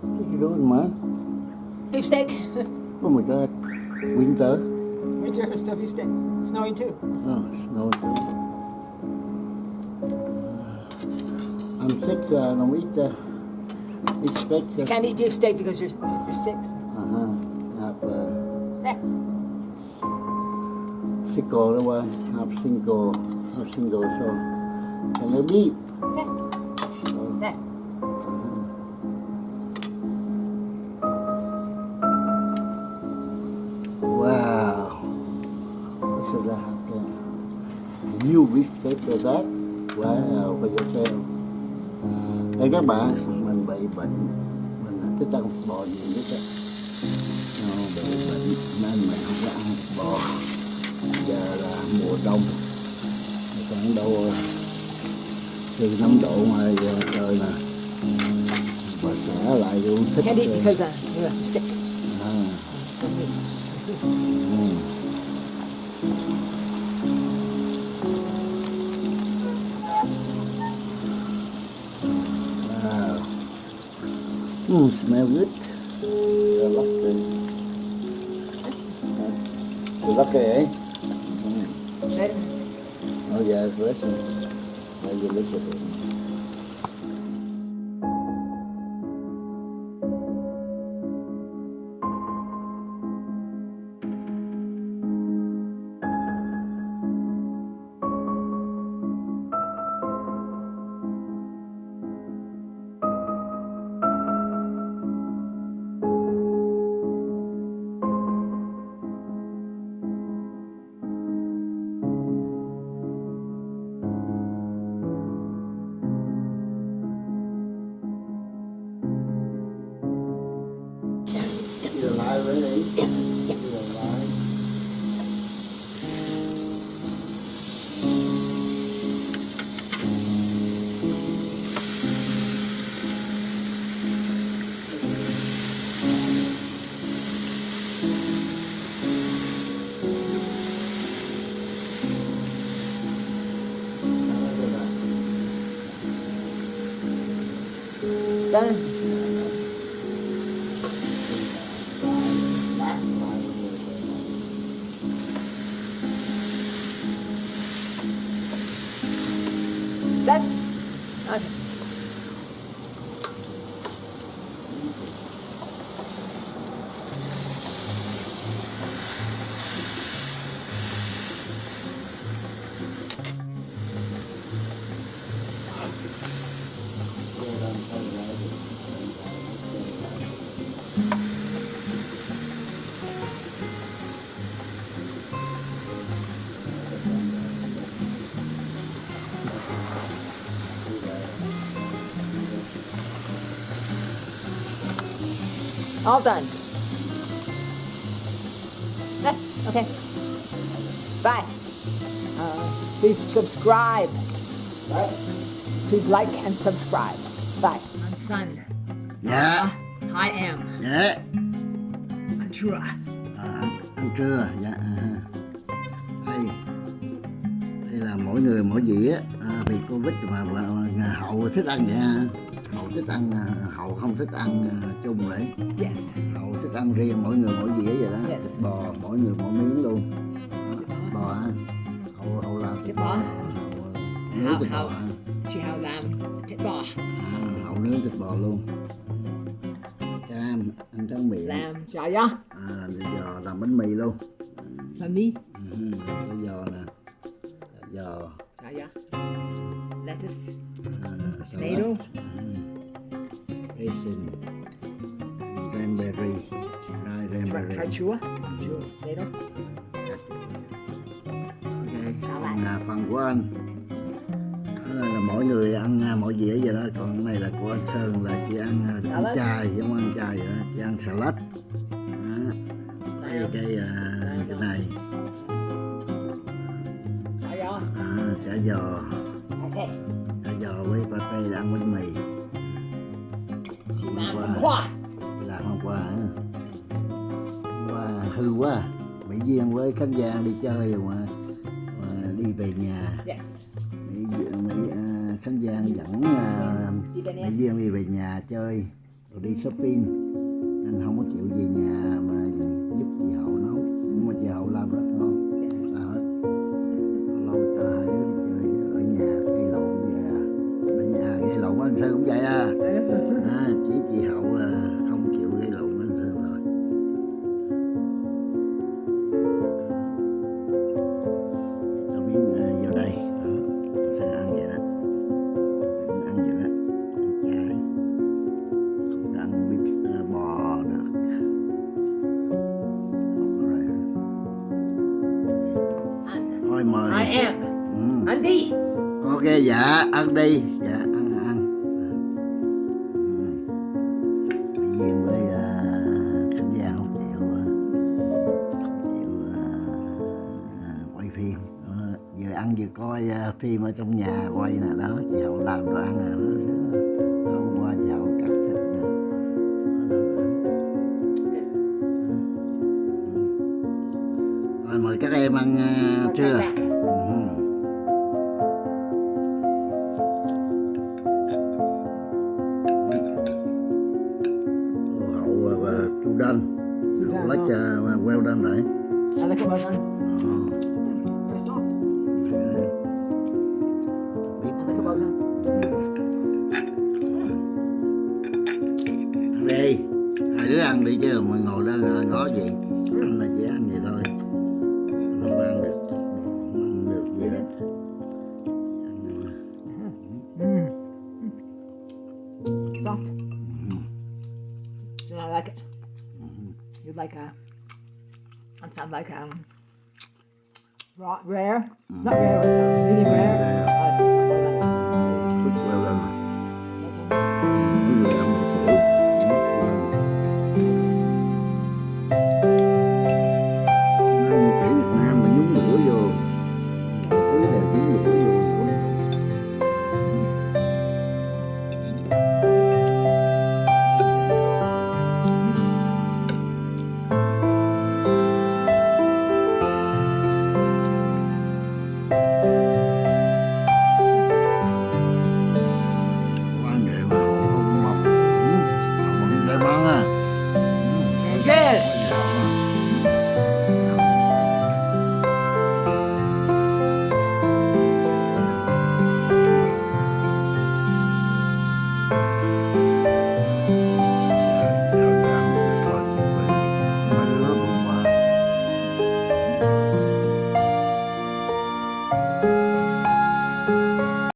What are you doing, man? Beefsteak. oh my god. Winter. Winter is the beefsteak. Snowing too. Oh, snowing too. I'm sick, uh, I don't eat uh, beefsteak. Uh. You can't eat beefsteak because you're, you're sick. Uh-huh. Have, uh, eh. Sick all the way. I'm single. I'm single, so. Can I eat? Okay. Biscuit for that. Wow, for yourself. Đây các bạn, mình bị bệnh, mình thích ăn thịt bò nhiều nhất á. Nó bị bệnh nên mình không có ăn thịt bò. Giờ là mùa đông, khoảng đâu từ 5 độ ngoài giờ trời nè. Và trả lại luôn thích. Uh, because uh, you're sick. à. Mm. Mm, smell good. You're lucky. You're lucky, eh? Mm. Oh yeah, it's Russian. Now you look at it. You're Done. All done. Eh, okay. Bye. Uh, please subscribe. Please like and subscribe. Bye. My son, Dạ, I am dạ. Andra. À, ăn trưa, dạ. À. Đây, đây là mỗi người mỗi dĩa. À, vì Covid mà, mà, mà hậu thích ăn vậy ha. Hậu thích ăn, à, hậu không thích ăn à, chung vậy. Yes. Hậu thích ăn riêng mỗi người mỗi dĩa vậy đó. Yes. Thịt bò mỗi người mỗi miếng luôn. Bò. Hậu, hậu làm Thịt bò. Hậu nướng thịt bò. Hậu. Chị hào làm thịt bò. À, hậu nướng thịt bò luôn. Cam, ăn tráng miệng. Làm chả ya. À, bây giờ làm bánh mì luôn. Làm đi. Ừ, cái giò nè giò ya. Lettuce. Tomato. Raisin cranberry cranberry Cà chua. Chua. Tomato. ok Salad. là phần của anh Đó là, là mỗi người ăn à, mỗi dĩa vậy đó còn cái này là của anh Sơn là chỉ ăn à, Salad. chai giống ăn chai vậy đó chỉ ăn salad đó. đây cái cái này à, chả giò chả giò với pate là ăn bánh mì. Hôm qua. Làm hôm qua Hôm qua hư quá. Mỹ Duyên với Khánh Giang đi chơi mà, mà đi về nhà. Yes. Mỹ, Mỹ à, Khánh Giang dẫn về Mỹ. Duyên đi về nhà chơi còn đi shopping. Nên không có chịu về nhà mà giúp chị hậu nấu. Nhưng mà chị hậu làm rất gây lộn với anh sơn cũng vậy à, à chỉ chị hậu à, không chịu gây lộn với anh sơn rồi. Cho miếng à, vô đây. Đó. anh sơn ăn vậy đó. Mình ăn vậy đó. Ăn chay không có ăn bít à, bò được Không thôi mời. I am. ừ. Ăn đi. ok dạ ăn đi coi à, phim ở trong nhà quay nè đó chị hậu làm đồ ăn nè đó hôm qua chị hậu cắt thịt nè. Rồi mời các em ăn trưa hậu và chu đân. Hậu lách uh, well done đấy I like it cứ ăn đi chứ mà ngồi đó ngó- ngó gì anh là chỉ ăn vậy thôi không ăn được không ăn được gì hết Soft. And I like it. You like a. it sounds like um. Raw, rare. Not rare, but uh, medium rare.